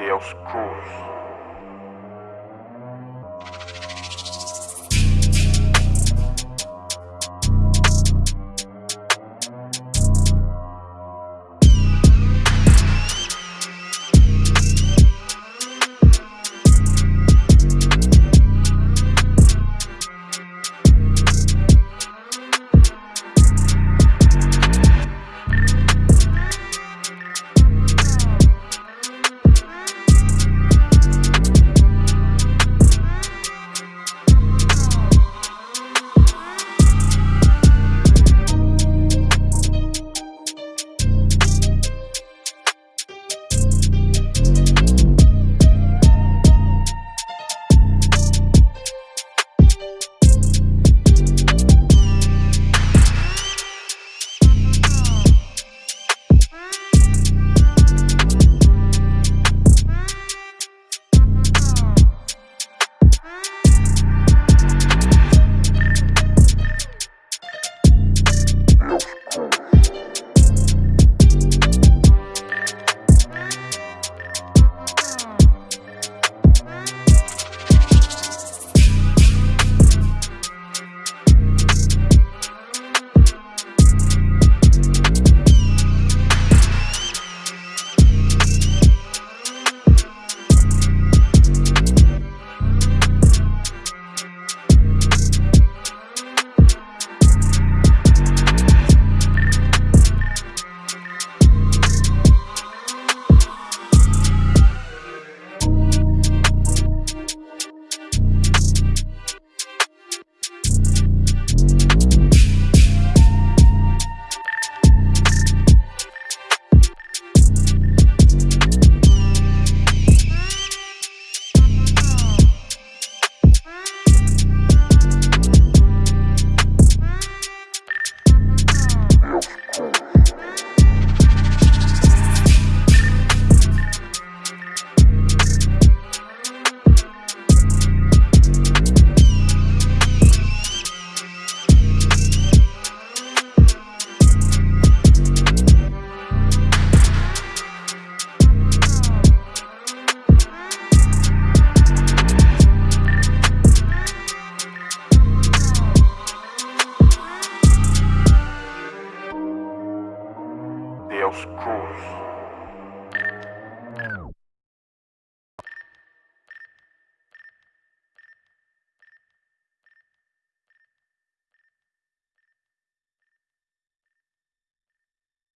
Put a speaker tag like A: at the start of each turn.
A: Deus Cruz. Deus Cruz.